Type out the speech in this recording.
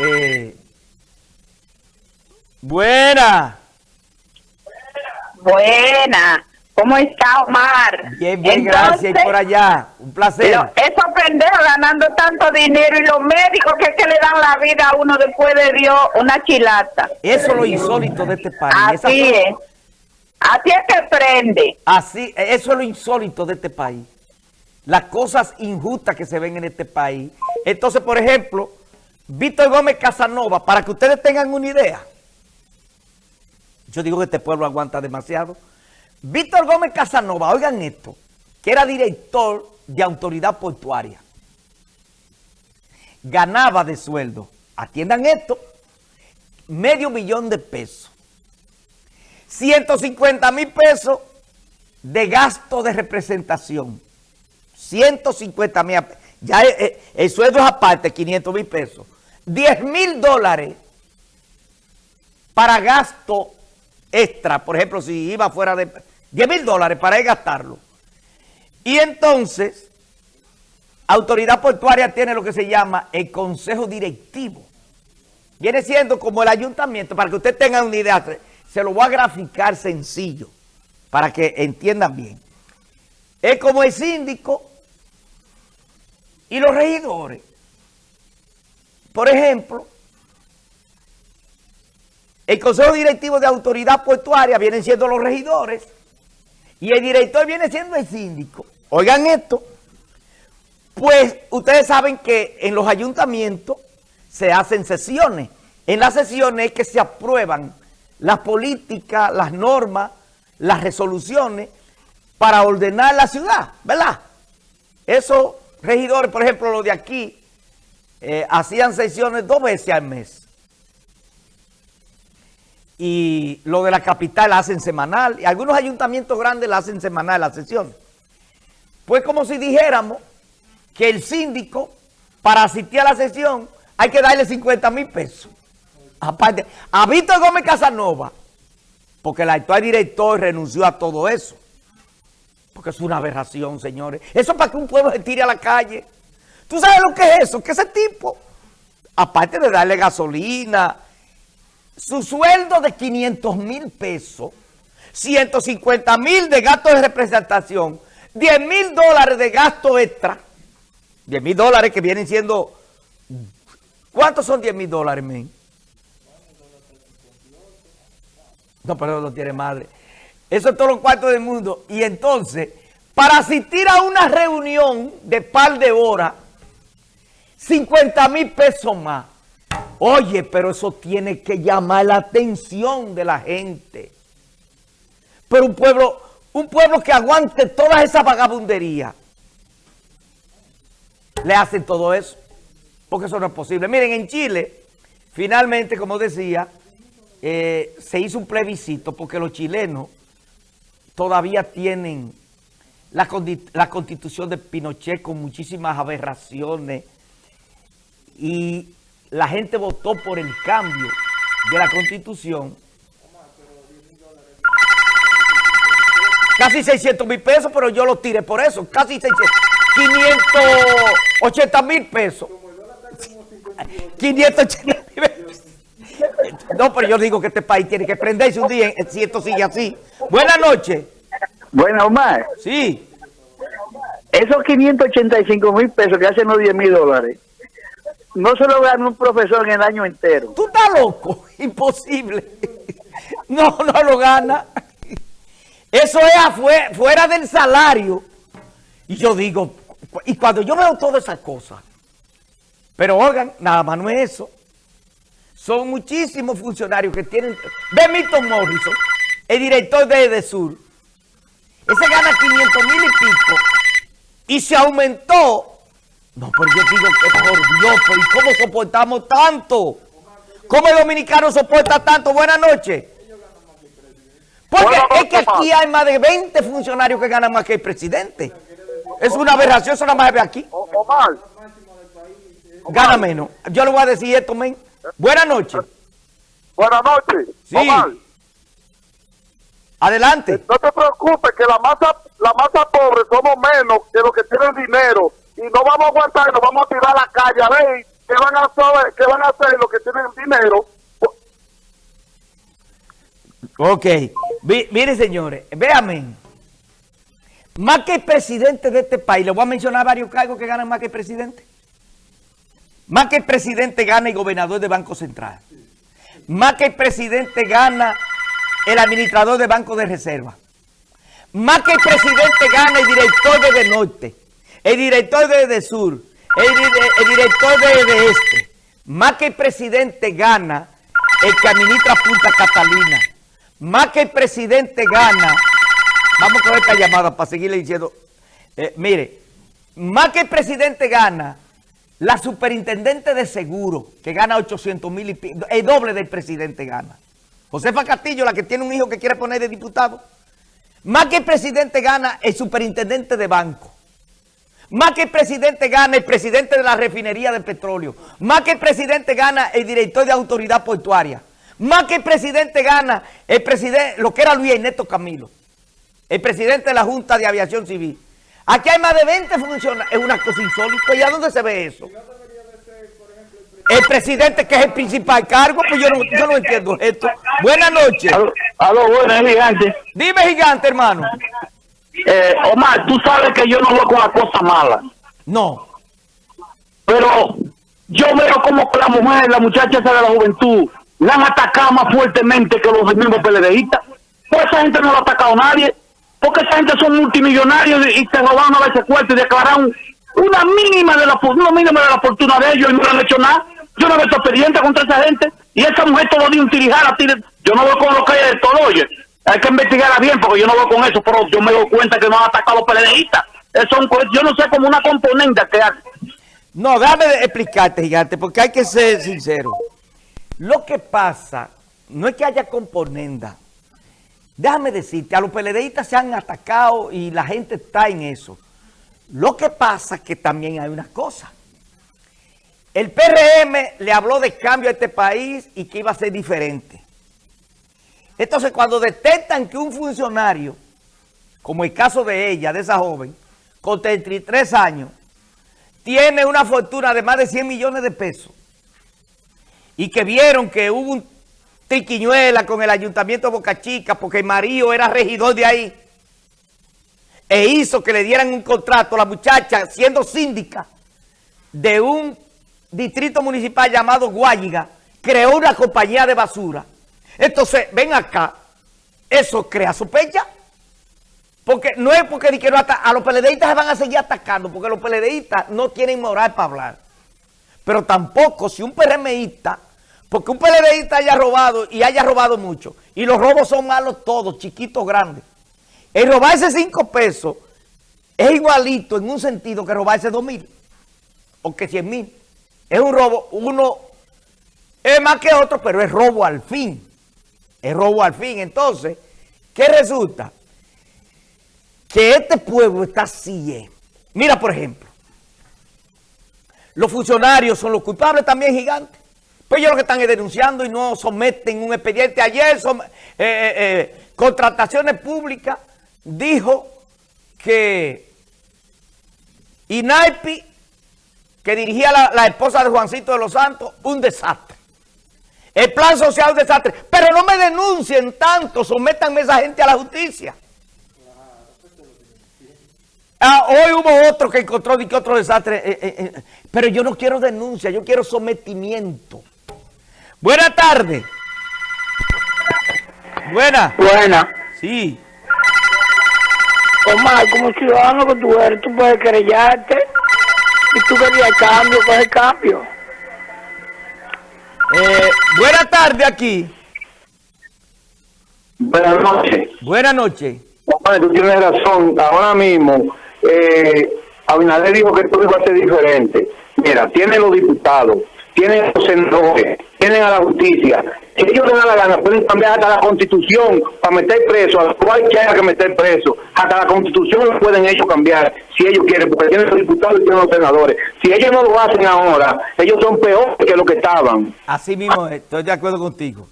Eh, buena. Buena. ¿Cómo está Omar? Bien, bien, gracias. Y por allá, un placer. Esos pendejos ganando tanto dinero y los médicos que, que le dan la vida a uno después de Dios, una chilata. Eso es lo insólito de este país. Así es. Así es que prende. Así, eso es lo insólito de este país. Las cosas injustas que se ven en este país. Entonces, por ejemplo, Víctor Gómez Casanova, para que ustedes tengan una idea, yo digo que este pueblo aguanta demasiado. Víctor Gómez Casanova, oigan esto, que era director de autoridad portuaria. Ganaba de sueldo, atiendan esto, medio millón de pesos. 150 mil pesos de gasto de representación. 150 mil, ya eh, eh, el, sueldo es aparte, 500 mil pesos. 10 mil dólares para gasto extra, por ejemplo, si iba fuera de 10 mil dólares para gastarlo. Y entonces, autoridad portuaria tiene lo que se llama el consejo directivo. Viene siendo como el ayuntamiento, para que usted tenga una idea, se lo voy a graficar sencillo, para que entiendan bien. Es como el síndico y los regidores. Por ejemplo, el Consejo Directivo de Autoridad Portuaria vienen siendo los regidores y el director viene siendo el síndico. Oigan esto, pues ustedes saben que en los ayuntamientos se hacen sesiones. En las sesiones es que se aprueban las políticas, las normas, las resoluciones para ordenar la ciudad, ¿verdad? Esos regidores, por ejemplo, los de aquí, eh, hacían sesiones dos veces al mes y lo de la capital la hacen semanal, y algunos ayuntamientos grandes la hacen semanal la sesión. Pues como si dijéramos que el síndico, para asistir a la sesión, hay que darle 50 mil pesos. Aparte, a Víctor Gómez Casanova, porque el actual director renunció a todo eso. Porque es una aberración, señores. Eso para que un pueblo se tire a la calle. ¿Tú sabes lo que es eso? Que ese tipo, aparte de darle gasolina, su sueldo de 500 mil pesos, 150 mil de gasto de representación, 10 mil dólares de gasto extra, 10 mil dólares que vienen siendo, ¿cuántos son 10 mil dólares, men? No, pero no tiene madre. Eso es todo los cuartos del mundo. Y entonces, para asistir a una reunión de par de horas, 50 mil pesos más. Oye, pero eso tiene que llamar la atención de la gente. Pero un pueblo, un pueblo que aguante toda esa vagabundería, le hacen todo eso. Porque eso no es posible. Miren, en Chile, finalmente, como decía, eh, se hizo un plebiscito porque los chilenos todavía tienen la, la constitución de Pinochet con muchísimas aberraciones y la gente votó por el cambio de la Constitución. Casi 600 mil pesos, pero yo lo tiré por eso. Casi 580 mil pesos. 580 mil pesos. No, pero yo digo que este país tiene que prenderse un día si esto sigue así. Buenas noches. Buenas, Omar. Sí. Esos 585 mil pesos que hacen los 10 mil dólares no se lo gana un profesor en el año entero. Tú estás loco, imposible. No, no lo gana. Eso es fuera del salario. Y yo digo, y cuando yo veo todas esas cosas, pero oigan, nada más no es eso. Son muchísimos funcionarios que tienen... Ve Milton Morrison, el director de Edesur. Ese gana 500 mil y pico. Y se aumentó no, pero yo digo que por Dios, ¿y cómo soportamos tanto? ¿Cómo el dominicano soporta tanto? Buenas noches. Porque es que aquí hay más de 20 funcionarios que ganan más que el presidente. Es una aberración, eso nada más ve aquí. Omar. Gana menos. Yo le voy a decir esto, men. Buenas noches. Buenas noches. Sí. Adelante. No te preocupes que la masa, la masa pobre somos menos que los que tienen dinero y no vamos a aguantar, nos vamos a tirar a la calle, a ver ¿qué van a hacer, qué van a hacer los que tienen dinero? Ok. Vi- mire, señores, véanme. Más que el presidente de este país, le voy a mencionar varios cargos que ganan más que el presidente. Más que el presidente gana el gobernador de Banco Central. Más que el presidente gana el administrador de Banco de Reserva. Más que el presidente gana el director de Norte, el director de, de Sur, el, di- el director de, de Este. Más que el presidente gana el que administra Punta Catalina. Más que el presidente gana, vamos con esta llamada para seguirle diciendo, eh, mire, más que el presidente gana, la superintendente de seguro, que gana 800 mil y pi- el doble del presidente gana. Josefa Castillo, la que tiene un hijo que quiere poner de diputado. Más que el presidente gana el superintendente de banco. Más que el presidente gana el presidente de la refinería de petróleo. Más que el presidente gana el director de autoridad portuaria. Más que el presidente gana el presidente, lo que era Luis Ernesto Camilo. El presidente de la Junta de Aviación Civil. Aquí hay más de 20 funcionarios. Es una cosa insólita. ¿Y a dónde se ve eso? El presidente que es el principal cargo, pues yo no, yo no entiendo esto. Buenas noches. Aló, aló, buenas, gigante. Dime, gigante, hermano. Eh, Omar, tú sabes que yo no voy con la cosa mala, No. pero yo veo como que la mujer, la muchacha esa de la juventud, la han atacado más fuertemente que los mismos PLDistas. Pues esa gente no lo ha atacado nadie, porque esa gente son multimillonarios y te robaron a veces cuarto y declararon una mínima de la una mínima de la fortuna de ellos y no le han hecho nada. Yo no veo expediente contra esa gente y esa mujer todo día un tirijala. Yo no voy con lo que hay de todo, oye. Hay que investigarla bien porque yo no voy con eso, pero yo me doy cuenta que no han atacado a los PLDistas. Eso es un yo no sé como una componente que hace. No, déjame explicarte, gigante, porque hay que ser sincero. Lo que pasa no es que haya componenda. Déjame decirte, a los PLDistas se han atacado y la gente está en eso. Lo que pasa es que también hay unas cosas. El PRM le habló de cambio a este país y que iba a ser diferente. Entonces, cuando detectan que un funcionario, como el caso de ella, de esa joven, con 33 años, tiene una fortuna de más de 100 millones de pesos y que vieron que hubo un triquiñuela con el ayuntamiento de Boca Chica porque el era regidor de ahí e hizo que le dieran un contrato a la muchacha siendo síndica de un distrito municipal llamado Guayiga, creó una compañía de basura. Entonces, ven acá, eso crea sospecha. Porque no es porque di que no a los PLDistas se van a seguir atacando, porque los PLDistas no tienen moral para hablar. Pero tampoco si un PRMista, porque un PLDista haya robado y haya robado mucho, y los robos son malos todos, chiquitos, grandes. El robarse cinco pesos es igualito en un sentido que robarse dos mil o que cien mil. Es un robo, uno es más que otro, pero es robo al fin. Es robo al fin. Entonces, ¿qué resulta? que este pueblo está así. eh. Mira, por ejemplo, los funcionarios son los culpables también gigantes. Pues ellos lo que están es denunciando y no someten un expediente. Ayer, som- eh, eh, Contrataciones Públicas dijo que Inaipi, que dirigía la esposa de Juancito de los Santos, un desastre. El plan social un desastre. Pero no me denuncien tanto, sométanme a esa gente a la justicia. Ah, hoy hubo otro que encontró de que otro desastre, eh, eh, eh, pero yo no quiero denuncia, yo quiero sometimiento. Buenas tardes. Buena. Buena. Sí. Omar, como ciudadano que tú eres, tú puedes querellarte. Y tú querías cambio, coge cambio. Eh, buena tarde aquí. Buenas noches. Buenas noches. Omar, tú tienes razón. Ahora mismo, eh, Abinader dijo que todo iba a ser diferente. Mira, tienen los diputados, tienen los senadores, tienen a la justicia. Si ellos les da la gana, pueden cambiar hasta la constitución para meter preso a cual que meter preso. Hasta la constitución lo pueden ellos cambiar, si ellos quieren, porque tienen los diputados y tienen los senadores. Si ellos no lo hacen ahora, ellos son peores que lo que estaban. Así mismo, estoy de acuerdo contigo.